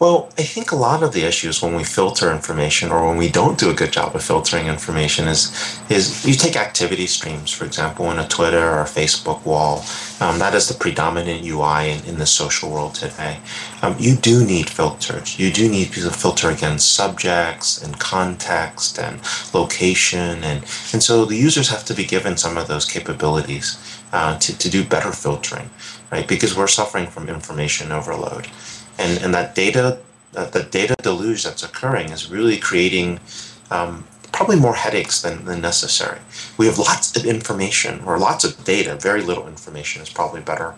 Well, I think a lot of the issues when we filter information or when we don't do a good job of filtering information is is you take activity streams, for example, in a Twitter or a Facebook wall. Um, that is the predominant UI in, in the social world today. Um, you do need filters. You do need to filter against subjects and context and location. And, and so the users have to be given some of those capabilities uh, to, to do better filtering, right? Because we're suffering from information overload and and that data that the data deluge that's occurring is really creating um, probably more headaches than, than necessary. We have lots of information or lots of data, very little information is probably better